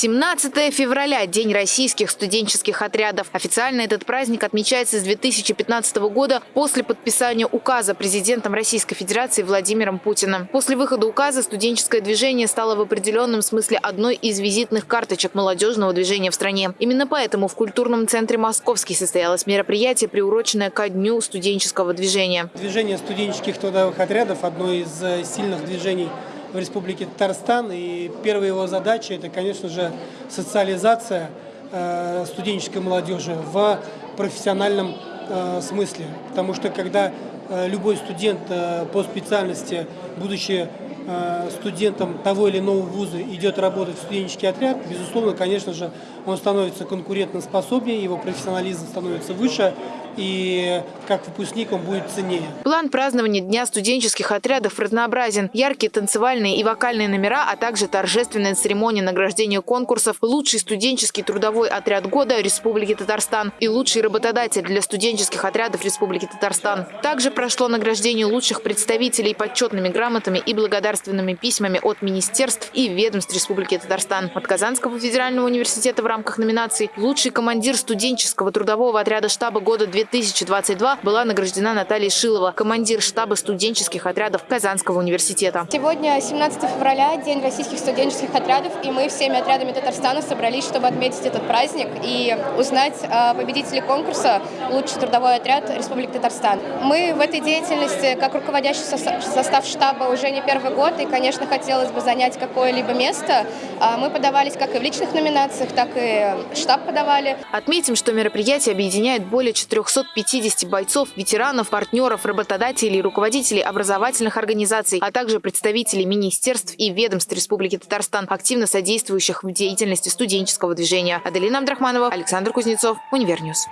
17 февраля – День российских студенческих отрядов. Официально этот праздник отмечается с 2015 года после подписания указа президентом Российской Федерации Владимиром Путиным. После выхода указа студенческое движение стало в определенном смысле одной из визитных карточек молодежного движения в стране. Именно поэтому в культурном центре «Московский» состоялось мероприятие, приуроченное ко Дню студенческого движения. Движение студенческих трудовых отрядов – одно из э, сильных движений в Республике Татарстан. И первая его задача – это, конечно же, социализация э, студенческой молодежи в профессиональном э, смысле. Потому что когда э, любой студент по специальности, будучи студентом того или иного вуза идет работать в студенческий отряд, безусловно, конечно же, он становится конкурентоспособнее, его профессионализм становится выше, и как выпускник будет ценнее. План празднования Дня студенческих отрядов разнообразен. Яркие танцевальные и вокальные номера, а также торжественная церемония награждения конкурсов «Лучший студенческий трудовой отряд года Республики Татарстан» и «Лучший работодатель для студенческих отрядов Республики Татарстан». Также прошло награждение лучших представителей почетными грамотами и благодарственными письмами от министерств и ведомств Республики Татарстан. От Казанского федерального университета в рамках номинаций «Лучший командир студенческого трудового отряда штаба года 2020 2022 была награждена Наталья Шилова, командир штаба студенческих отрядов Казанского университета. Сегодня 17 февраля, День российских студенческих отрядов, и мы всеми отрядами Татарстана собрались, чтобы отметить этот праздник и узнать победителей конкурса «Лучший трудовой отряд Республики Татарстан». Мы в этой деятельности, как руководящий состав штаба, уже не первый год, и, конечно, хотелось бы занять какое-либо место. А мы подавались как и в личных номинациях, так и штаб подавали. Отметим, что мероприятие объединяет более 400 250 бойцов, ветеранов, партнеров, работодателей, руководителей образовательных организаций, а также представителей министерств и ведомств Республики Татарстан, активно содействующих в деятельности студенческого движения. Аделина Абдрахманова, Александр Кузнецов, Univer News.